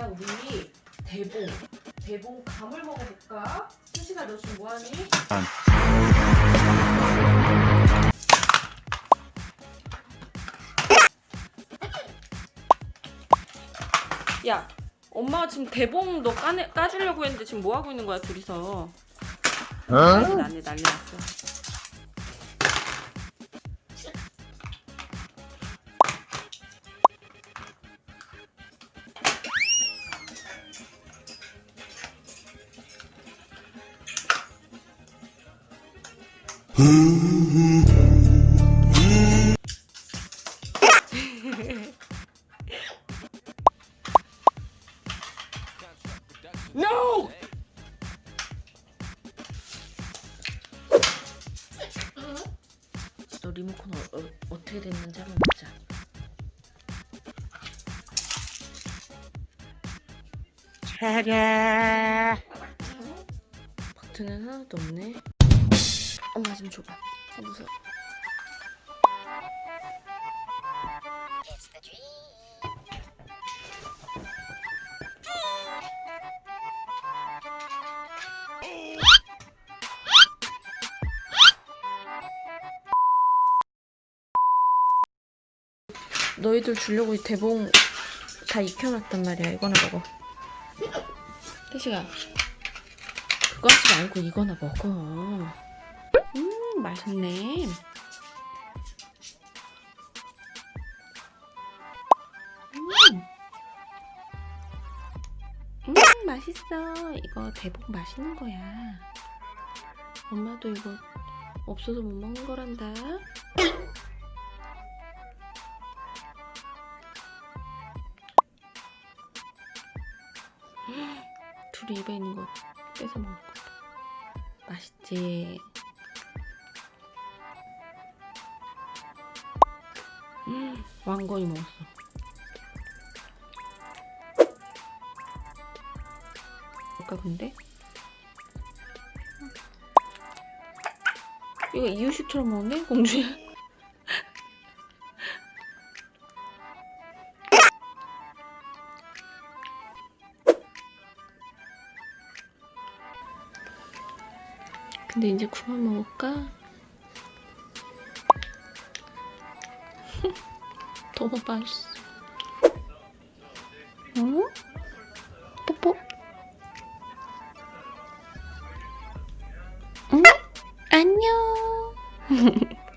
그러면 우리 대봉 대봉 감을 먹어볼까? 수시가 너 지금 뭐하니? 야 엄마가 지금 대봉 너 까내, 까주려고 했는데 지금 뭐 하고 있는 거야 둘이서 난리 났네 난리 났어 No! 너 리모컨 어, 어, 어 떻게 됐는지 한번 보자. 버튼은 하나도 없네. 엄마 좀 줘봐. 아, 무서워. 너희들 주려고 이 대봉 다 익혀놨단 말이야. 이거나 먹어. 태식아, 그거 하지 말고 이거나 먹어. 음, 맛있네. 음, 음, 맛있어. 이거 대봉 맛있는 거야. 엄마도 이거 없어서 못 먹는 거란다. 둘이 입에 있는 거 뺏어 먹을 거다. 맛있지? 왕건이 먹었어. 아까 근데? 이거 이유식처럼 먹네? 공주야? 근데 이제 그만 먹을까? 너무 맛있어. 응? 뽀뽀. 응? 안녕.